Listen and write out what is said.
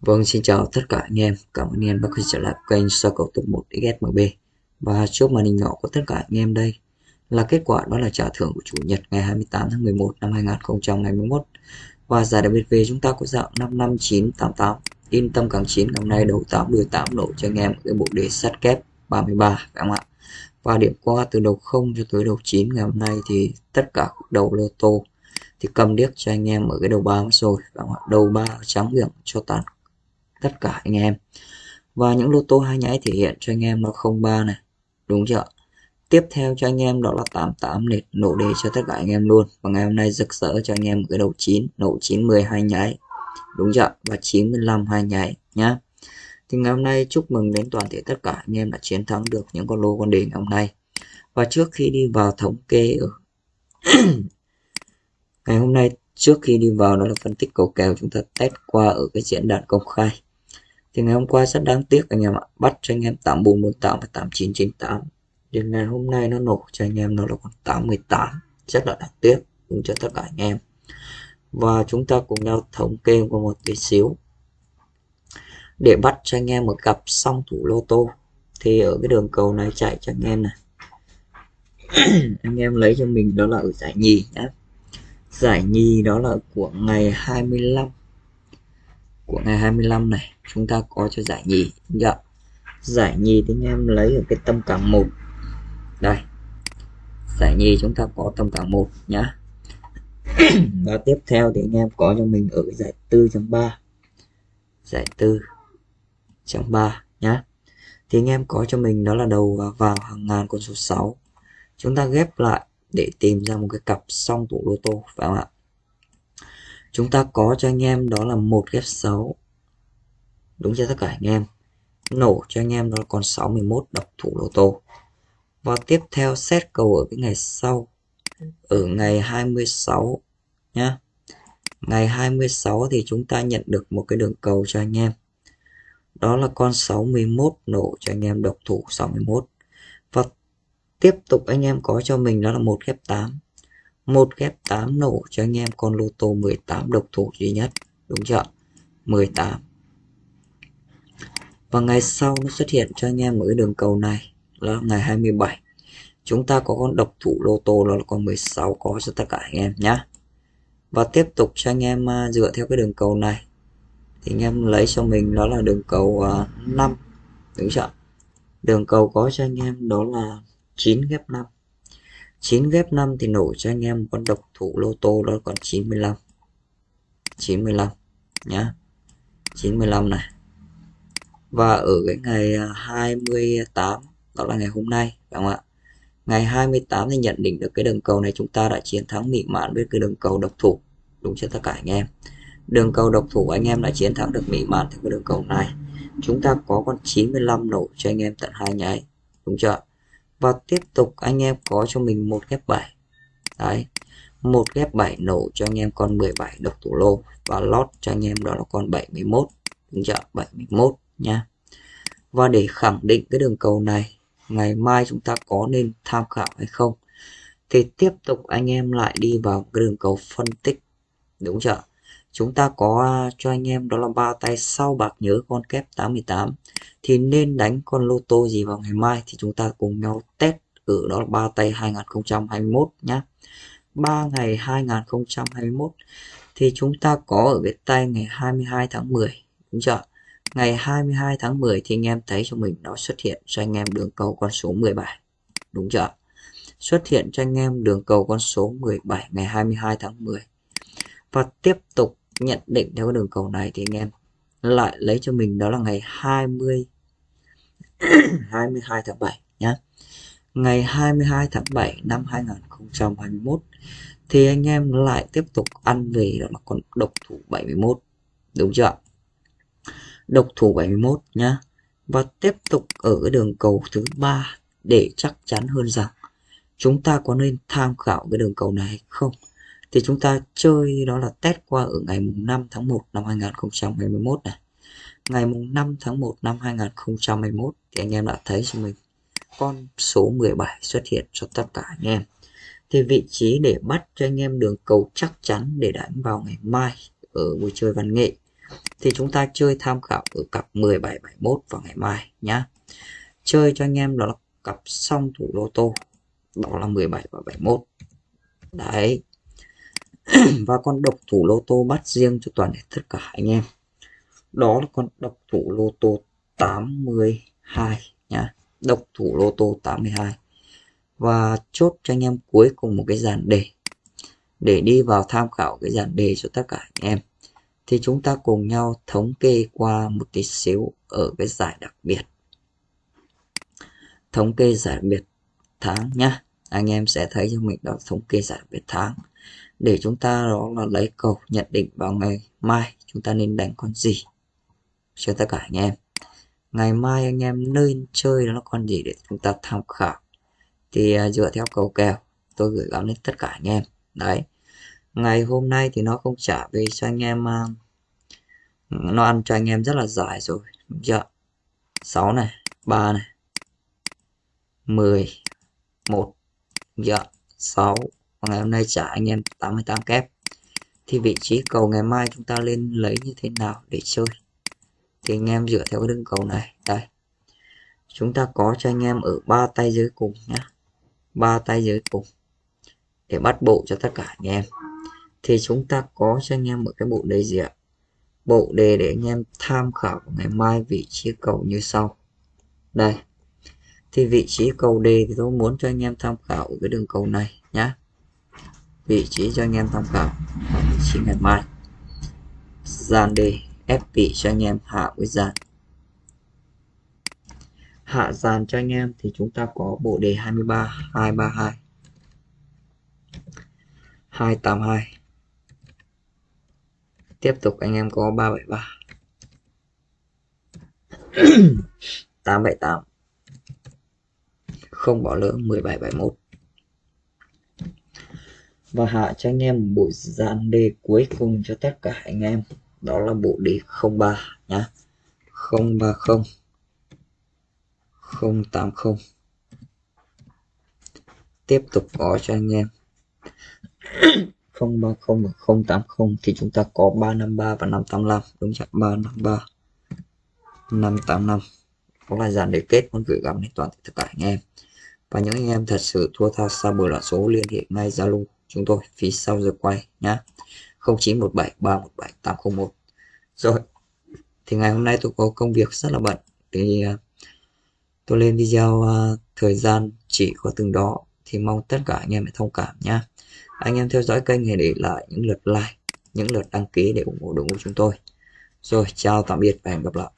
Vâng, xin chào tất cả anh em. Cảm ơn anh em đã quay trở lại kênh soi cầu tục 1 XSMB. Và chúc màn hình nhỏ của tất cả anh em đây là kết quả đó là trả thưởng của chủ nhật ngày 28 tháng 11 năm 2021. Và giải đặc biệt về chúng ta có dạng 55988. Yên tâm càng 9 hôm nay đầu 8 đuôi 8 nổ cho anh em cái bộ đề sắt kép 33 phải không ạ? Và điểm qua từ đầu 0 cho tới đầu 9 ngày hôm nay thì tất cả đầu lô tô thì cầm điếc cho anh em ở cái đầu ba rồi phải không ạ? Đầu 3 trắng điểm cho toàn tất cả anh em. Và những lô tô hai nháy thể hiện cho anh em nó 03 này. Đúng chưa tiếp theo cho anh em đó là 88 này, nổ đề cho tất cả anh em luôn. Và ngày hôm nay rực rỡ cho anh em cái đầu 9 nổ 90 hai nháy. Đúng chưa và 95 hai nháy nhá. Thì ngày hôm nay chúc mừng đến toàn thể tất cả anh em đã chiến thắng được những con lô con đề ngày hôm nay. Và trước khi đi vào thống kê ở ngày hôm nay, trước khi đi vào đó là phân tích cầu kèo chúng ta test qua ở cái diễn đàn công khai thì ngày hôm qua rất đáng tiếc anh em ạ. Bắt cho anh em 8448 và 8998 đến ngày hôm nay nó nổ cho anh em nó là còn 818 rất là đáng tiếc. Cũng cho tất cả anh em. Và chúng ta cùng nhau thống kê qua một tí xíu. Để bắt cho anh em một cặp song thủ lô tô, thì ở cái đường cầu này chạy cho anh em này. Anh em lấy cho mình đó là ở giải nhì nhé giải nhì đó là của ngày 25 của ngày 25 này, chúng ta có cho giải nhì. Dạ. giải nhì thì anh em lấy ở cái tâm cảm một. Đây. Giải nhì chúng ta có tâm cảm một nhá. Và tiếp theo thì anh em có cho mình ở giải tư chấm ba. Giải tư chấm ba nhá. Thì anh em có cho mình đó là đầu vào hàng ngàn con số 6 chúng ta ghép lại để tìm ra một cái cặp song thủ lô tô phải không ạ? Chúng ta có cho anh em đó là một ghép 6 đúng cho tất cả anh em? Nổ cho anh em đó còn 61 độc thủ lô tô. Và tiếp theo xét cầu ở cái ngày sau, ở ngày 26 nhá. Ngày 26 thì chúng ta nhận được một cái đường cầu cho anh em. Đó là con 61 nổ cho anh em độc thủ 61 và tiếp tục anh em có cho mình đó là một ghép 8 1 ghép 8 nổ cho anh em con lô tô 18 độc thủ duy nhất. Đúng chưa 18 và ngày sau nó xuất hiện cho anh em ở đường cầu này là ngày 27 chúng ta có con độc thủ lô tô đó là con 16 có cho tất cả anh em nhé và tiếp tục cho anh em à, dựa theo cái đường cầu này. Thì anh em lấy cho mình đó là đường cầu à, 5 đúng chưa đường cầu có cho anh em đó là 9 ghép 5 9 ghép 5 thì nổ cho anh em con độc thủ lô tô, đó còn 95 95 nhá. 95 này. Và ở cái ngày à, 28 đó là ngày hôm nay đúng không ạ? Ngày 28 thì nhận định được cái đường cầu này, chúng ta đã chiến thắng mỹ mãn với cái đường cầu độc thủ. Đúng cho tất cả anh em? Đường cầu độc thủ anh em đã chiến thắng được mỹ mãn theo cái đường cầu này. Chúng ta có con 95 nổ cho anh em tận hai nháy. Đúng chưa và tiếp tục anh em có cho mình một ghép 7 đấy. Một ghép 7 nổ cho anh em con 17 độc thủ lô. Và lót cho anh em đó là con 71 đúng chưa? 71 nha. Và để khẳng định cái đường cầu này, ngày mai chúng ta có nên tham khảo hay không? Thì tiếp tục anh em lại đi vào cái đường cầu phân tích. Đúng chưa? Chúng ta có à, cho anh em đó là ba tay sau bạc nhớ con kép 88 thì nên đánh con lô tô gì vào ngày mai thì chúng ta cùng nhau test. Ở đó là ba tay 2021 nhá. 3 ngày 2021 thì chúng ta có ở cái tay ngày 22 tháng 10 đúng chưa ngày 22 tháng 10 thì anh em thấy cho mình nó xuất hiện cho anh em đường cầu con số 17 đúng chưa xuất hiện cho anh em đường cầu con số 17 ngày 22 tháng 10 và tiếp tục nhận định theo cái đường cầu này thì anh em lại lấy cho mình đó là ngày 20 22 tháng 7 nhé ngày 22 tháng 7 năm 2021 thì anh em lại tiếp tục ăn về đó là con độc thủ 71 đúng chưa độc thủ 71 nhá. Và tiếp tục ở cái đường cầu thứ ba để chắc chắn hơn rằng chúng ta có nên tham khảo cái đường cầu này hay không? Thì chúng ta chơi đó là test qua ở ngày mùng 5 tháng 1 năm 2021 này. Ngày mùng 5 tháng 1 năm 2021 thì anh em đã thấy cho mình con số 17 xuất hiện cho tất cả anh em. Thì vị trí để bắt cho anh em đường cầu chắc chắn để đánh vào ngày mai ở buổi chơi văn nghệ. Thì chúng ta chơi tham khảo ở cặp 17 71 vào ngày mai nhá. Chơi cho anh em đó là cặp song thủ lô tô, đó là 17 và 71 đấy. và con độc thủ lô tô bắt riêng cho toàn thể tất cả anh em. Đó là con độc thủ lô tô 82 nhá. Độc thủ lô tô 82 và chốt cho anh em cuối cùng một cái dàn đề. Để đi vào tham khảo cái dàn đề cho tất cả anh em. Thì chúng ta cùng nhau thống kê qua một tí xíu ở cái giải đặc biệt. Thống kê giải đặc biệt tháng nhá. Anh em sẽ thấy cho mình đó, thống kê giải đặc biệt tháng để chúng ta đó là lấy cầu nhận định vào ngày mai chúng ta nên đánh con gì? Cho tất cả anh em. Ngày mai anh em nên chơi đó là con gì để chúng ta tham khảo? Thì uh, dựa theo cầu kèo tôi gửi gắm đến tất cả anh em. Đấy. Ngày hôm nay thì nó không trả về cho anh em uh, nó ăn cho anh em rất là dài rồi. Đúng chưa 6 này 3 này 10 1 dạ. 6 và ngày hôm nay trả anh em 88 kép. Thì vị trí cầu ngày mai chúng ta lên lấy như thế nào để chơi? Thì anh em dựa theo cái đường cầu này. Đây. Chúng ta có cho anh em ở ba tay dưới cùng nhá. Ba tay dưới cùng. Để bắt bộ cho tất cả anh em. Thì chúng ta có cho anh em một cái bộ đề gì ạ? Bộ đề để anh em tham khảo ngày mai vị trí cầu như sau. Đây. Thì vị trí cầu đề thì tôi muốn cho anh em tham khảo ở cái đường cầu này nhá vị trí cho anh em tham khảo vị trí ngày mai. Dàn đề, ép vị cho anh em hạ với dàn. Hạ dàn cho anh em thì chúng ta có bộ đề 23 232 282 tiếp tục anh em có 373 878 không bỏ lỡ 1771 và hạ cho anh em bộ dàn đề cuối cùng cho tất cả anh em. Đó là bộ đề 03 nhá. 030 080 tiếp tục có cho anh em. 030 và 080 thì chúng ta có 353 và 585 đúng chưa? 353 585 đó là dàn đề kết muốn gửi gắm đến toàn tất cả anh em. Và những anh em thật sự thua tha xa bờ là số liên hệ ngay Zalo chúng tôi phía sau giờ quay nhá. 0917317801 rồi thì ngày hôm nay tôi có công việc rất là bận. Thì à, tôi lên video uh, thời gian chỉ có từng đó thì mong tất cả anh em hãy thông cảm nhá. Anh em theo dõi kênh này để lại những lượt like những lượt đăng ký để ủng hộ đội ngũ chúng tôi. Rồi chào tạm biệt và hẹn gặp lại.